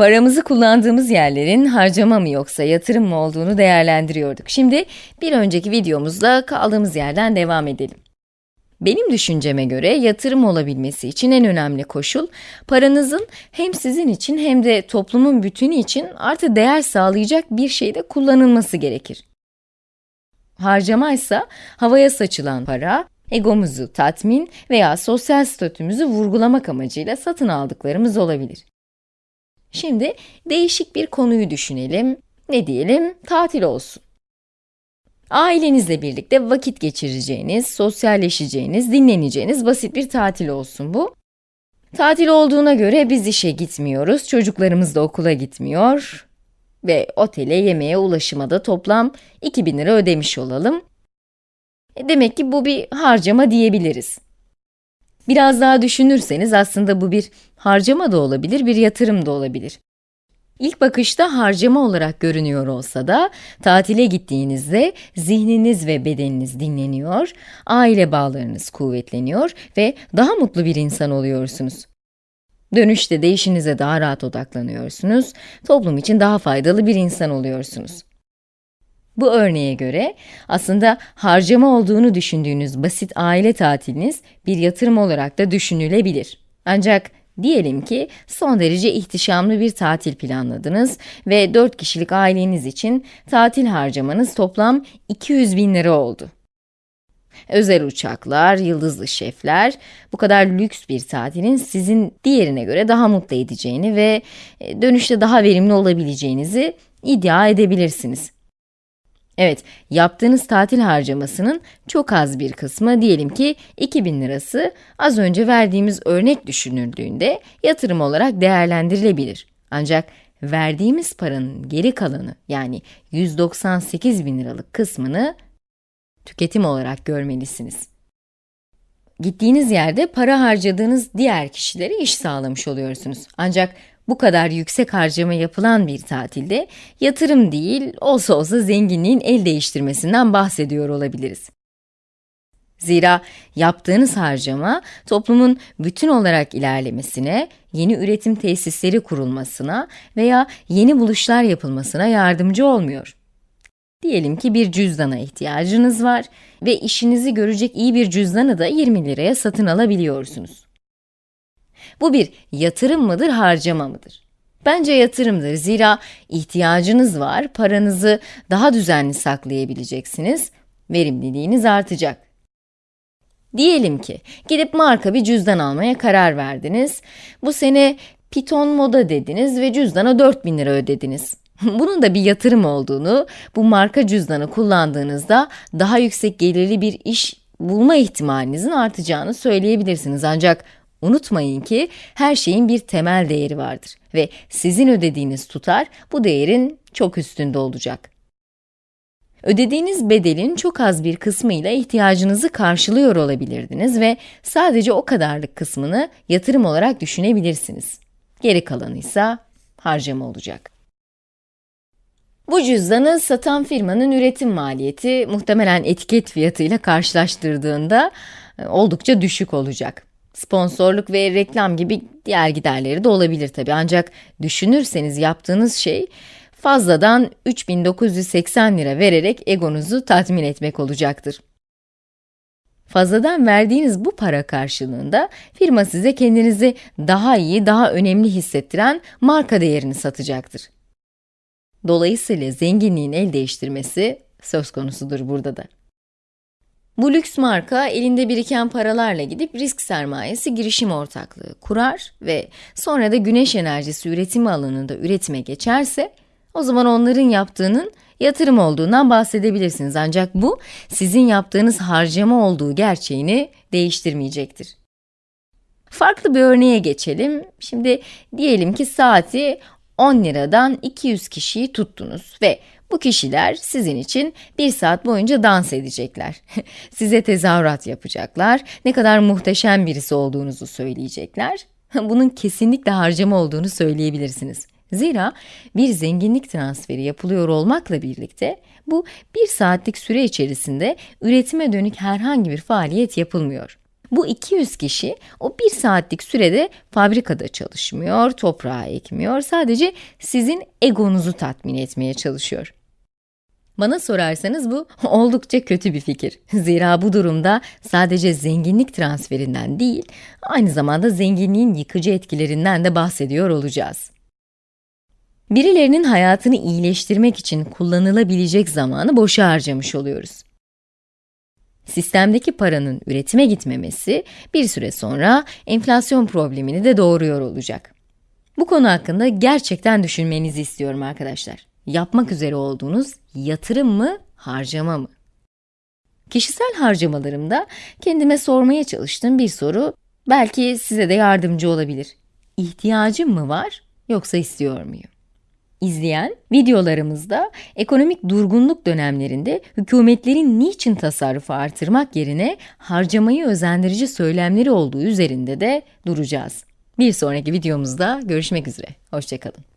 Paramızı kullandığımız yerlerin harcama mı yoksa yatırım mı olduğunu değerlendiriyorduk. Şimdi bir önceki videomuzda kaldığımız yerden devam edelim. Benim düşünceme göre yatırım olabilmesi için en önemli koşul, paranızın hem sizin için hem de toplumun bütünü için artı değer sağlayacak bir şeyde kullanılması gerekir. Harcama ise havaya saçılan para, egomuzu tatmin veya sosyal statümüzü vurgulamak amacıyla satın aldıklarımız olabilir. Şimdi değişik bir konuyu düşünelim. Ne diyelim? Tatil olsun. Ailenizle birlikte vakit geçireceğiniz, sosyalleşeceğiniz, dinleneceğiniz basit bir tatil olsun bu. Tatil olduğuna göre biz işe gitmiyoruz, çocuklarımız da okula gitmiyor ve otele, yemeğe, ulaşıma da toplam 2000 lira ödemiş olalım. E, demek ki bu bir harcama diyebiliriz. Biraz daha düşünürseniz aslında bu bir harcama da olabilir, bir yatırım da olabilir. İlk bakışta harcama olarak görünüyor olsa da, tatile gittiğinizde zihniniz ve bedeniniz dinleniyor, aile bağlarınız kuvvetleniyor ve daha mutlu bir insan oluyorsunuz. Dönüşte de işinize daha rahat odaklanıyorsunuz, toplum için daha faydalı bir insan oluyorsunuz. Bu örneğe göre aslında harcama olduğunu düşündüğünüz basit aile tatiliniz bir yatırım olarak da düşünülebilir. Ancak diyelim ki son derece ihtişamlı bir tatil planladınız ve 4 kişilik aileniz için tatil harcamanız toplam 200 bin lira oldu. Özel uçaklar, yıldızlı şefler, bu kadar lüks bir tatilin sizin diğerine göre daha mutlu edeceğini ve e, dönüşte daha verimli olabileceğinizi iddia edebilirsiniz. Evet, yaptığınız tatil harcamasının çok az bir kısmı, diyelim ki 2000 lirası, az önce verdiğimiz örnek düşünüldüğünde yatırım olarak değerlendirilebilir. Ancak verdiğimiz paranın geri kalanı, yani 198 bin liralık kısmını tüketim olarak görmelisiniz. Gittiğiniz yerde para harcadığınız diğer kişilere iş sağlamış oluyorsunuz. Ancak bu kadar yüksek harcama yapılan bir tatilde yatırım değil, olsa olsa zenginliğin el değiştirmesinden bahsediyor olabiliriz. Zira yaptığınız harcama toplumun bütün olarak ilerlemesine, yeni üretim tesisleri kurulmasına veya yeni buluşlar yapılmasına yardımcı olmuyor. Diyelim ki bir cüzdana ihtiyacınız var ve işinizi görecek iyi bir cüzdanı da 20 liraya satın alabiliyorsunuz. Bu bir yatırım mıdır, harcama mıdır? Bence yatırımdır. Zira ihtiyacınız var, paranızı daha düzenli saklayabileceksiniz, verimliliğiniz artacak. Diyelim ki, gidip marka bir cüzdan almaya karar verdiniz. Bu sene Piton Moda dediniz ve cüzdana 4000 lira ödediniz. Bunun da bir yatırım olduğunu, bu marka cüzdanı kullandığınızda daha yüksek gelirli bir iş bulma ihtimalinizin artacağını söyleyebilirsiniz. Ancak Unutmayın ki her şeyin bir temel değeri vardır ve sizin ödediğiniz tutar bu değerin çok üstünde olacak. Ödediğiniz bedelin çok az bir kısmıyla ihtiyacınızı karşılıyor olabilirdiniz ve sadece o kadarlık kısmını yatırım olarak düşünebilirsiniz. Geri kalanı ise harcama olacak. Bu cüzdanı satan firmanın üretim maliyeti muhtemelen etiket fiyatıyla karşılaştırdığında e, oldukça düşük olacak. Sponsorluk ve reklam gibi diğer giderleri de olabilir tabi. Ancak düşünürseniz yaptığınız şey fazladan 3980 lira vererek egonuzu tatmin etmek olacaktır. Fazladan verdiğiniz bu para karşılığında firma size kendinizi daha iyi, daha önemli hissettiren marka değerini satacaktır. Dolayısıyla zenginliğin el değiştirmesi söz konusudur burada da. Bu lüks marka elinde biriken paralarla gidip risk sermayesi girişim ortaklığı kurar ve sonra da güneş enerjisi üretimi alanında üretime geçerse, o zaman onların yaptığının yatırım olduğundan bahsedebilirsiniz. Ancak bu, sizin yaptığınız harcama olduğu gerçeğini değiştirmeyecektir. Farklı bir örneğe geçelim. Şimdi diyelim ki saati 10 liradan 200 kişiyi tuttunuz ve bu kişiler sizin için bir saat boyunca dans edecekler. Size tezahürat yapacaklar, ne kadar muhteşem birisi olduğunuzu söyleyecekler. Bunun kesinlikle harcama olduğunu söyleyebilirsiniz. Zira bir zenginlik transferi yapılıyor olmakla birlikte, bu bir saatlik süre içerisinde üretime dönük herhangi bir faaliyet yapılmıyor. Bu 200 kişi o bir saatlik sürede fabrikada çalışmıyor, toprağa ekmiyor, sadece sizin egonuzu tatmin etmeye çalışıyor. Bana sorarsanız bu oldukça kötü bir fikir. Zira bu durumda sadece zenginlik transferinden değil, aynı zamanda zenginliğin yıkıcı etkilerinden de bahsediyor olacağız. Birilerinin hayatını iyileştirmek için kullanılabilecek zamanı boşa harcamış oluyoruz. Sistemdeki paranın üretime gitmemesi bir süre sonra enflasyon problemini de doğuruyor olacak. Bu konu hakkında gerçekten düşünmenizi istiyorum arkadaşlar. Yapmak üzere olduğunuz yatırım mı, harcama mı? Kişisel harcamalarımda kendime sormaya çalıştığım bir soru belki size de yardımcı olabilir. İhtiyacım mı var yoksa istiyor muyum? İzleyen videolarımızda ekonomik durgunluk dönemlerinde hükümetlerin niçin tasarrufu artırmak yerine harcamayı özendirici söylemleri olduğu üzerinde de duracağız. Bir sonraki videomuzda görüşmek üzere. Hoşçakalın.